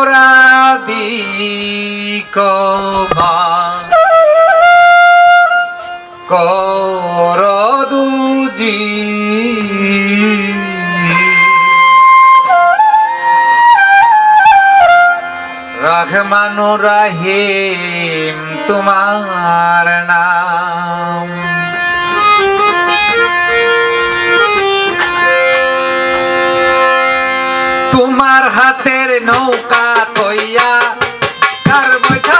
অপরাধী ক্ষমা কর দুজি। রহমানুর রাহিম তোমার নাম আমার হাতের নৌকা তৈয়া কার বৈঠা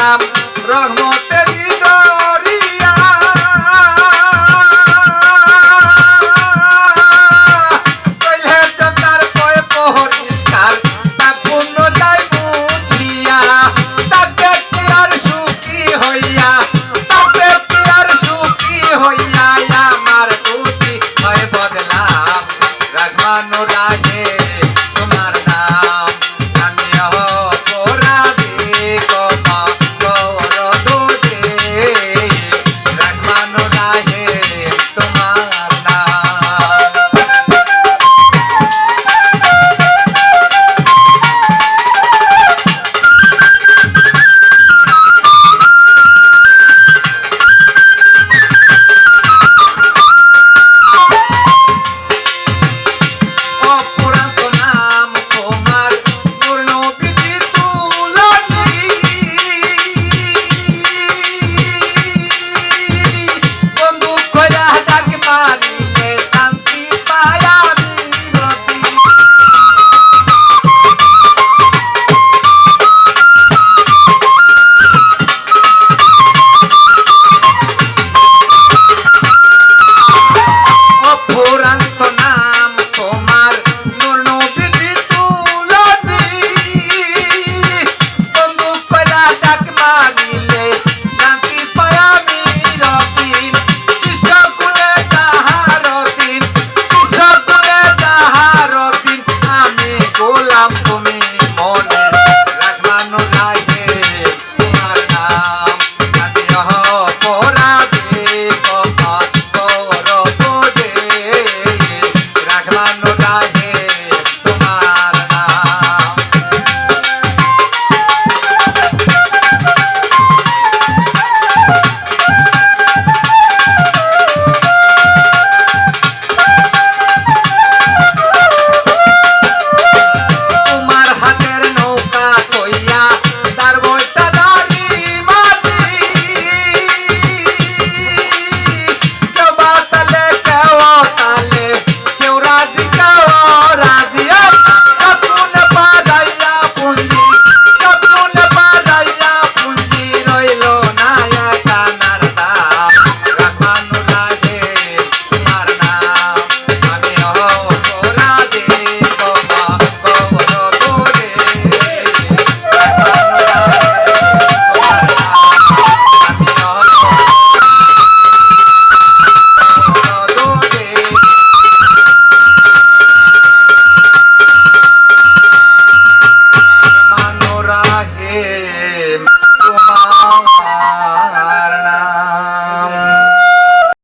রাম রহমত